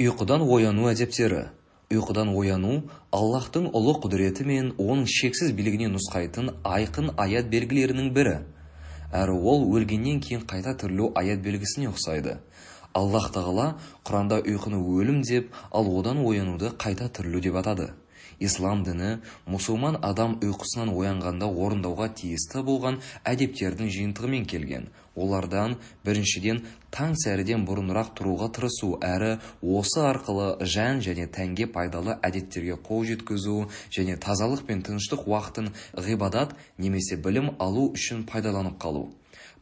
ұйқыдан ояну әдептері ұйқыдан ояну аллаһтың ұлы құдіреті мен оның шексіз билігіне нұсқайтын айқын аят белгілерінің бірі әрі ол өлгеннен кейін қайта тірілу аят белгісіне ұқсайды аллаһ тағала құранда ұйқыны өлім деп ал одан оянуды қайта тірілу деп атады ислам діні мұсылман адам ұйқысынан оянғанда орындауға тиісті болған әдептердің жиынтығымен келген. Олардан біріншіден таң сәріден бұрынырақ тұруға тырысу әрі осы арқылы жан және тәнге пайдалы әдеттерге қол жеткізу және тазалық пен тыныштық уақытын ғибадат немесе білім алу үшін пайдаланып қалу.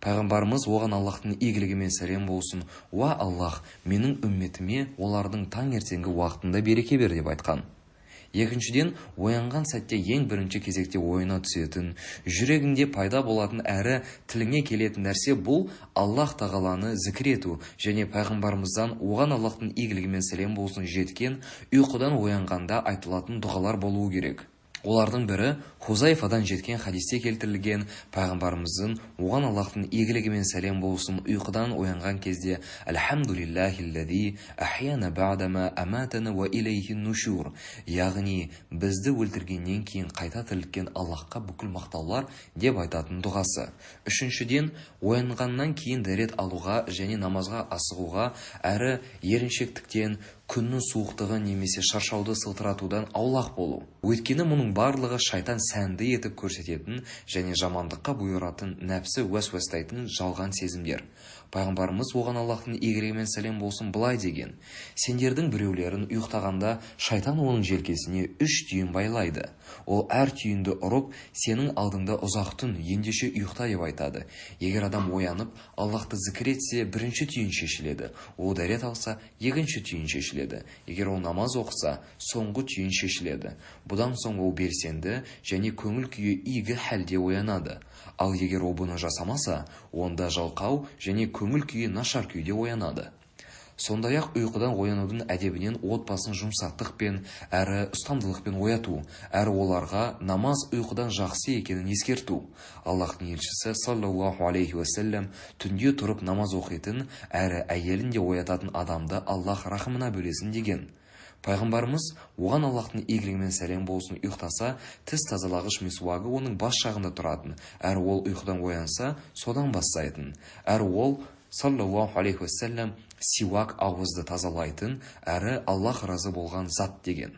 Пайғамбарымыз оған аллаһтың игілігі сәлем болсын. Уа аллаһ менің үмметіме олардың таңертеңгі уақытында береке бер деп айтқан. Екіншіден оянған сәтте ең бірінші кезекте ойына түсетін жүрегіңде пайда болатын әрі тіліңе келетін нәрсе бұл аллаһ тағаланы зікір ету және пайғамбарымыздан оған аллаһтың игілігі мен сәлем болсын жеткен ұйқыдан оянғанда айтылатын дұғалар болуы керек. Олардың бірі хузайфадан жеткен хадисте келтірілген пайғамбарымыздың оған аллаһтың игілігі мен сәлем болсын ұйқыдан оянған кезде нушур яғни бізді өлтіргеннен кейін қайта тірілткен аллаһқа бүкіл мақтаулар деп айтатын дұғасы. Үшіншіден оянғаннан кейін дәрет алуға және намазға асығуға әрі еріншектіктен күннің суықтығы немесе шаршауды сылтыратудан аулақ болу. Өйткені мұның барлығы шайтан сәнді етіп көрсететін және жамандыққа бұйыратын нәпсі уәсуәстайтын жалған сезімдер. Пайғамбарымыз оған аллаһтың игілігі мен сәлем болсын былай деген. Сендердің біреулерін ұйықтағанда шайтан оның желкесіне үш түйін байлайды. Ол әр түйінді ұрып сенің алдыңда ұзақ түн ендеше ұйықта деп айтады. Егер адам оянып аллаһты зікір етсе бірінші түйін шешіледі. Ол дәрет алса екінші түйін шешіледі. Егер ол намаз оқыса соңғы түйін шешіледі. Бұдан соң ол белсенді және көңіл күйі игі хәлде оянады. Ал егер ол бұны жасамаса онда жалқау және көңіл күйі нашар күйде оянады. Сондай-ақ ұйқыдан оянудың әдебінен отбасын жұмсақтықпен әрі ұстамдылықпен ояту әрі оларға намаз ұйқыдан жақсы екенін ескерту. Аллаһтың елшісі саллаллаху алейхи уассалам түнде тұрып намаз оқитын әрі әйелін де оятатын адамды аллаһ рахымына бөлесін деген. Пайғамбарымыз оған аллаһтың игілігімен сәлем болсын ұйықтаса тіс тазалағыш мисуагы оның бас жағында тұратын. Әрі ол ұйқыдан оянса содан бастайтын. Әрі ол саллаллаху алейхи уассалам сиуак ауызды тазалайтын әрі аллаһ разы болған зат деген.